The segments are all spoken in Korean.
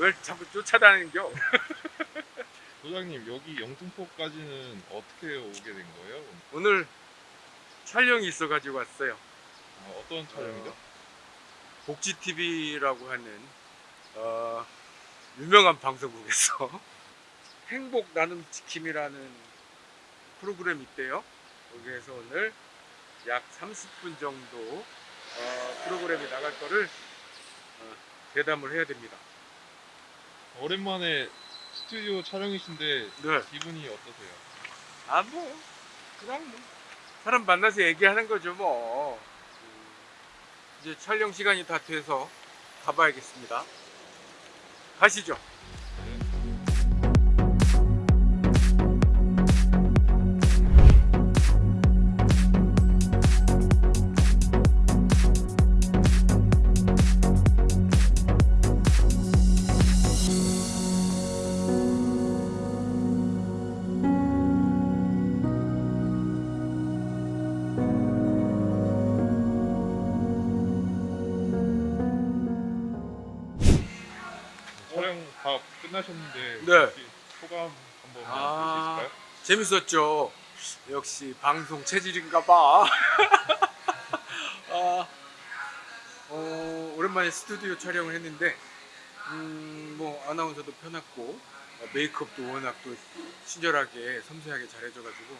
뭘 자꾸 쫓아다니는겨 소장님 여기 영등포까지는 어떻게 오게 된 거예요? 오늘 촬영이 있어가지고 왔어요 어, 어떤 촬영이죠? 복지TV라고 하는 어, 유명한 방송국에서 행복 나눔 지킴이라는 프로그램이 있대요. 거기에서 오늘 약 30분 정도 어, 프로그램이 나갈 거를 어, 대담을 해야 됩니다. 오랜만에 스튜디오 촬영이신데 네. 기분이 어떠세요? 아, 뭐, 그냥 뭐. 사람 만나서 얘기하는 거죠, 뭐. 음, 이제 촬영 시간이 다 돼서 가봐야겠습니다. 가시죠. 끝나셨는데 네. 소감 한번 아. 해주실까요? 재밌었죠. 역시 방송 체질인가 봐. 아, 어, 오랜만에 스튜디오 촬영을 했는데, 음, 뭐 아나운서도 편했고 어, 메이크업도 워낙 또 친절하게 섬세하게 잘해줘가지고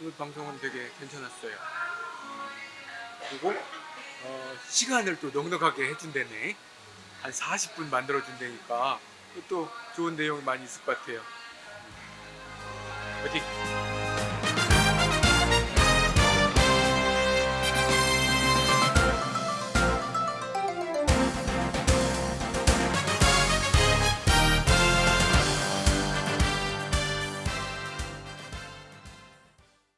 오늘 방송은 되게 괜찮았어요. 음, 그리고 어, 시간을 또 넉넉하게 해준다네. 한 40분 만들어준다니까 또 좋은 내용이 많이 있을 것 같아요. 화이팅!